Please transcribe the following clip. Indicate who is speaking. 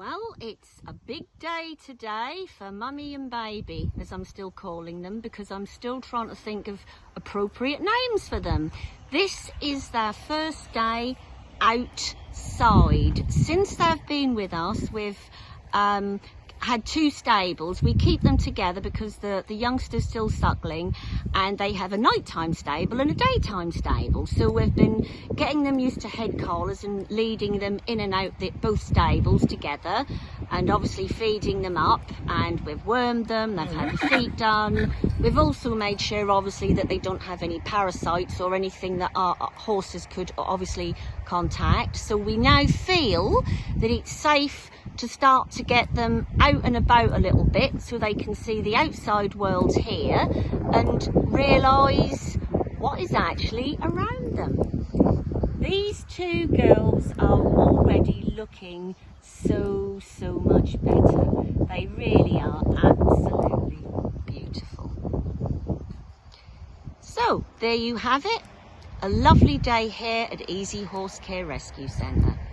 Speaker 1: Well, it's a big day today for mummy and baby, as I'm still calling them, because I'm still trying to think of appropriate names for them. This is their first day outside. Since they've been with us, we've um, had two stables. We keep them together because the, the youngster's still suckling and they have a nighttime stable and a daytime stable. So we've been getting them used to head collars and leading them in and out the, both stables together and obviously feeding them up and we've wormed them, they've had the feet done. We've also made sure obviously that they don't have any parasites or anything that our horses could obviously contact. So we now feel that it's safe to start to get them out and about a little bit so they can see the outside world here and realise what is actually around them. These two girls are already looking so, so much better. They really are absolutely beautiful. So, there you have it. A lovely day here at Easy Horse Care Rescue Centre.